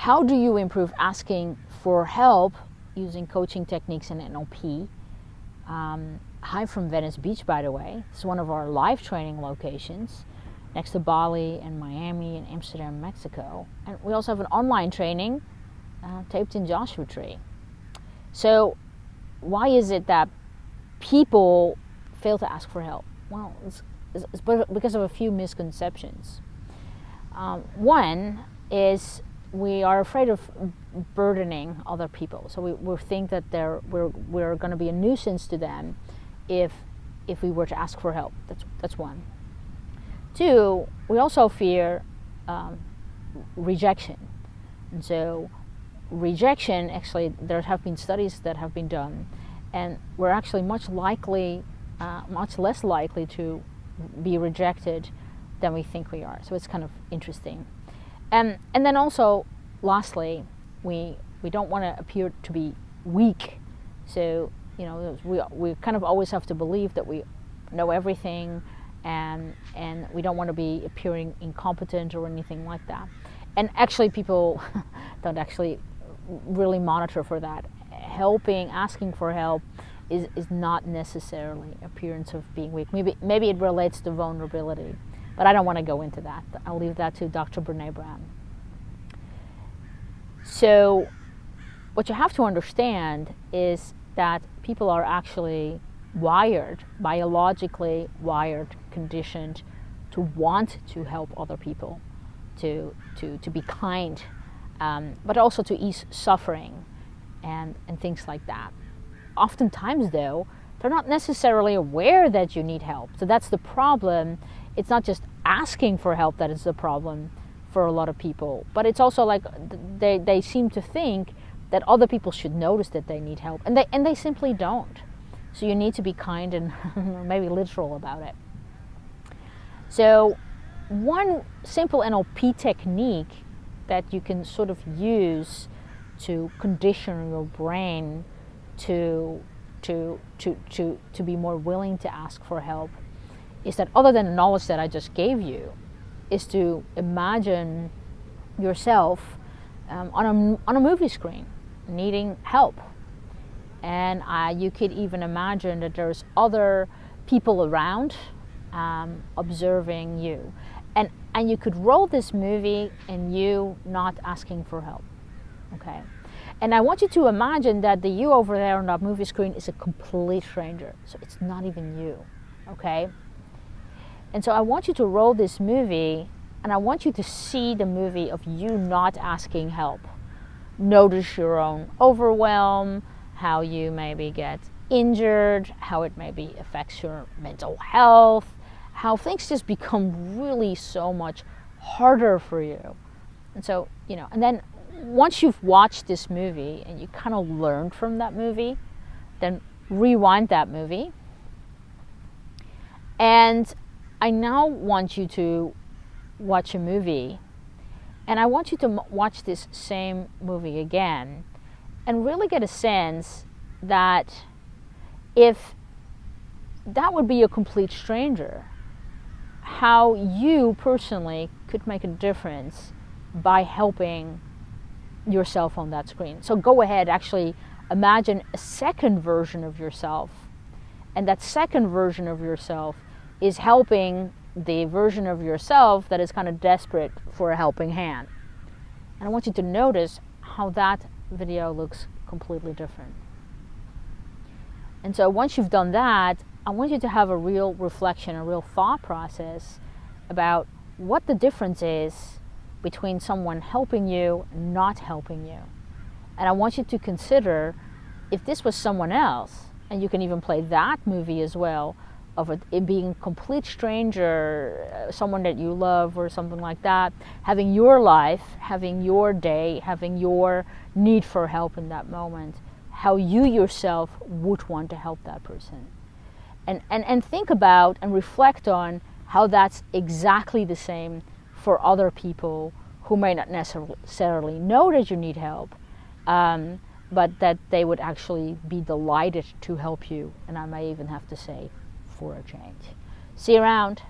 how do you improve asking for help using coaching techniques in NLP? Um, hi from Venice Beach, by the way. It's one of our live training locations next to Bali and Miami and Amsterdam, Mexico. And we also have an online training uh, taped in Joshua Tree. So, why is it that people fail to ask for help? Well, it's, it's because of a few misconceptions. Um, one is we are afraid of burdening other people. So we, we think that they're, we're, we're going to be a nuisance to them if, if we were to ask for help. That's, that's one. Two, we also fear um, rejection. And so rejection, actually, there have been studies that have been done, and we're actually much likely, uh, much less likely to be rejected than we think we are. So it's kind of interesting. And, and then also, lastly, we, we don't want to appear to be weak. So, you know, we, we kind of always have to believe that we know everything and, and we don't want to be appearing incompetent or anything like that. And actually, people don't actually really monitor for that. Helping, asking for help is, is not necessarily appearance of being weak. Maybe, maybe it relates to vulnerability. But I don't want to go into that. I'll leave that to Dr. Brene Brown. So, what you have to understand is that people are actually wired, biologically wired, conditioned to want to help other people, to, to, to be kind, um, but also to ease suffering and, and things like that. Oftentimes, though, they're not necessarily aware that you need help. So that's the problem. It's not just asking for help that is the problem for a lot of people. But it's also like they, they seem to think that other people should notice that they need help, and they, and they simply don't. So you need to be kind and maybe literal about it. So, one simple NLP technique that you can sort of use to condition your brain to to to to to be more willing to ask for help is that other than the knowledge that I just gave you, is to imagine yourself um, on, a, on a movie screen needing help. And uh, you could even imagine that there's other people around um, observing you. And, and you could roll this movie and you not asking for help. Okay? And I want you to imagine that the you over there on that movie screen is a complete stranger. So it's not even you. Okay? And so I want you to roll this movie and I want you to see the movie of you not asking help. Notice your own overwhelm, how you maybe get injured, how it maybe affects your mental health, how things just become really so much harder for you. And so, you know, and then once you've watched this movie and you kind of learned from that movie, then rewind that movie. And I now want you to watch a movie and I want you to watch this same movie again and really get a sense that if that would be a complete stranger, how you personally could make a difference by helping yourself on that screen. So go ahead, actually imagine a second version of yourself. And that second version of yourself is helping the version of yourself that is kind of desperate for a helping hand. And I want you to notice how that video looks completely different. And so once you've done that, I want you to have a real reflection, a real thought process about what the difference is between someone helping you and not helping you. And I want you to consider if this was someone else, and you can even play that movie as well, of it, it being a complete stranger, uh, someone that you love or something like that, having your life, having your day, having your need for help in that moment, how you yourself would want to help that person. And, and, and think about and reflect on how that's exactly the same for other people who may not necessarily know that you need help, um, but that they would actually be delighted to help you. And I may even have to say, for a change. See you around.